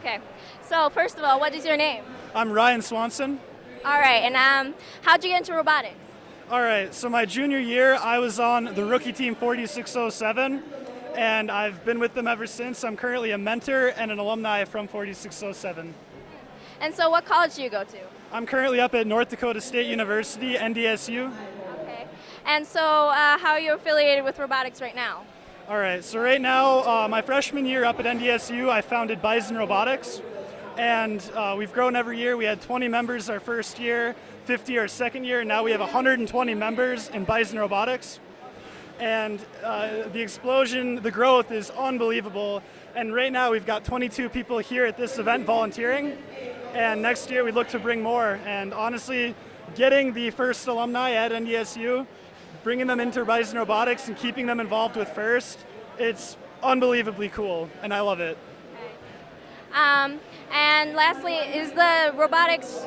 Okay. So first of all, what is your name? I'm Ryan Swanson. All right. And um, how'd you get into robotics? All right, so my junior year, I was on the rookie team 4607, and I've been with them ever since. I'm currently a mentor and an alumni from 4607. And so, what college do you go to? I'm currently up at North Dakota State University, NDSU. Okay. And so, uh, how are you affiliated with robotics right now? All right, so right now, uh, my freshman year up at NDSU, I founded Bison Robotics, and uh, we've grown every year. We had 20 members our first year, 50 our second year, and now we have 120 members in Bison Robotics. And uh, the explosion, the growth is unbelievable. And right now we've got 22 people here at this event volunteering, and next year we look to bring more. And honestly, getting the first alumni at NDSU bringing them into Bison Robotics and keeping them involved with FIRST, it's unbelievably cool, and I love it. Um, and lastly, is the robotics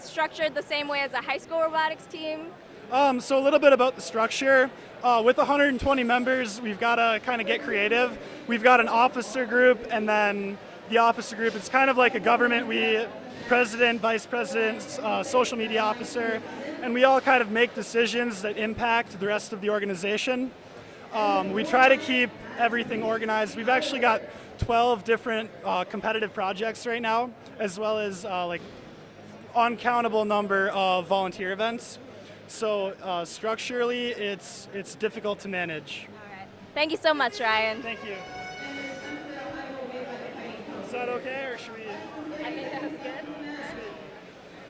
structured the same way as a high school robotics team? Um, so a little bit about the structure. Uh, with 120 members, we've got to kind of get creative. We've got an officer group, and then the officer group, it's kind of like a government. We, president, vice president, uh, social media officer, and we all kind of make decisions that impact the rest of the organization. Um, we try to keep everything organized. We've actually got 12 different uh, competitive projects right now, as well as uh, like uncountable number of volunteer events. So uh, structurally, it's it's difficult to manage. All right. Thank you so much, Ryan. Thank you that okay, or should we? I think that was good. Sweet.